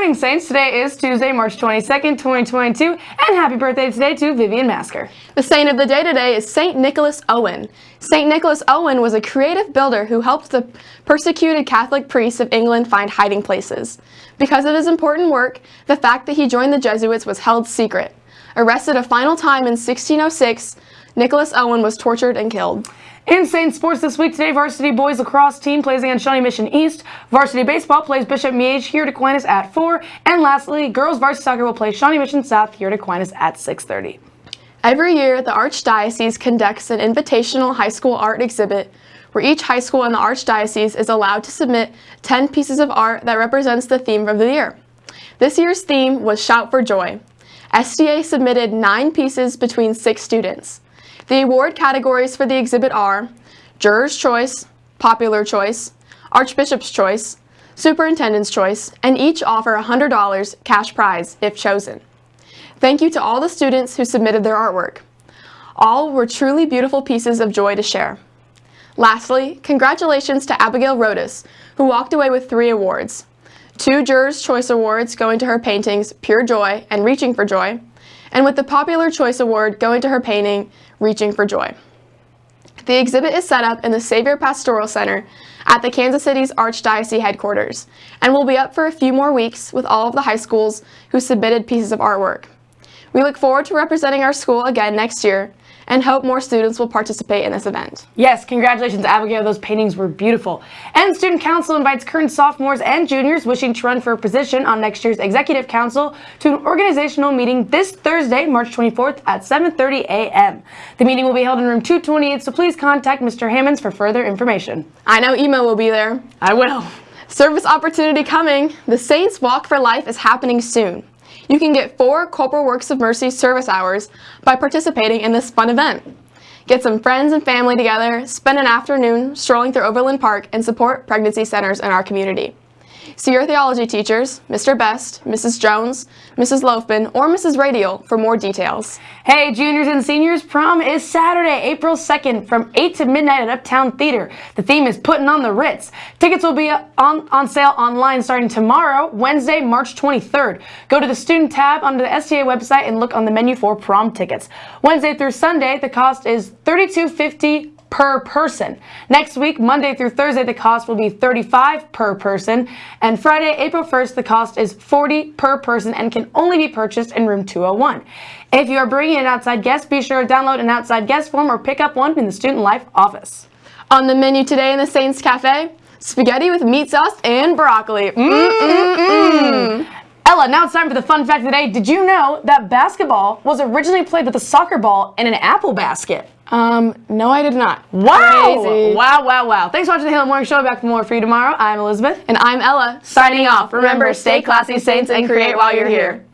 morning, Saints. Today is Tuesday, March 22nd, 2022, and happy birthday today to Vivian Masker. The saint of the day today is St. Nicholas Owen. St. Nicholas Owen was a creative builder who helped the persecuted Catholic priests of England find hiding places. Because of his important work, the fact that he joined the Jesuits was held secret. Arrested a final time in 1606, Nicholas Owen was tortured and killed. Insane sports this week today, varsity boys lacrosse team plays against Shawnee Mission East. Varsity baseball plays Bishop Miege here at Aquinas at 4. And lastly, girls varsity soccer will play Shawnee Mission South here at Aquinas at 6.30. Every year, the Archdiocese conducts an invitational high school art exhibit where each high school in the Archdiocese is allowed to submit 10 pieces of art that represents the theme of the year. This year's theme was Shout for Joy. STA submitted nine pieces between six students. The award categories for the exhibit are Juror's Choice, Popular Choice, Archbishop's Choice, Superintendent's Choice, and each offer a $100 cash prize if chosen. Thank you to all the students who submitted their artwork. All were truly beautiful pieces of joy to share. Lastly, congratulations to Abigail Rodas, who walked away with three awards. Two Juror's Choice Awards going to her paintings Pure Joy and Reaching for Joy, and with the Popular Choice Award going to her painting, Reaching for Joy. The exhibit is set up in the Savior Pastoral Center at the Kansas City's Archdiocese headquarters and will be up for a few more weeks with all of the high schools who submitted pieces of artwork. We look forward to representing our school again next year and hope more students will participate in this event. Yes, congratulations, Abigail. Those paintings were beautiful. And Student Council invites current sophomores and juniors wishing to run for a position on next year's Executive Council to an organizational meeting this Thursday, March 24th at 7.30 a.m. The meeting will be held in room 228, so please contact Mr. Hammonds for further information. I know Emo will be there. I will. Service opportunity coming. The Saints Walk for Life is happening soon. You can get four Corporal Works of Mercy service hours by participating in this fun event. Get some friends and family together, spend an afternoon strolling through Overland Park, and support pregnancy centers in our community. See your theology teachers, Mr. Best, Mrs. Jones, Mrs. Loafman, or Mrs. Radial for more details. Hey, juniors and seniors, prom is Saturday, April 2nd from 8 to midnight at Uptown Theater. The theme is Putting on the Ritz. Tickets will be on, on sale online starting tomorrow, Wednesday, March 23rd. Go to the student tab under the STA website and look on the menu for prom tickets. Wednesday through Sunday, the cost is $32.50 per person. Next week, Monday through Thursday, the cost will be 35 per person. And Friday, April 1st, the cost is 40 per person and can only be purchased in room 201. If you are bringing an outside guest, be sure to download an outside guest form or pick up one in the Student Life office. On the menu today in the Saints Cafe, spaghetti with meat sauce and broccoli. Mm -mm -mm. Ella, now it's time for the fun fact of the day. Did you know that basketball was originally played with a soccer ball in an apple basket? Um, no, I did not. Wow! Crazy. Wow, wow, wow. Thanks for watching the Halo Morning Show. Back for more for you tomorrow. I'm Elizabeth. And I'm Ella. Signing off. Remember, stay classy, Saints, and create while you're here.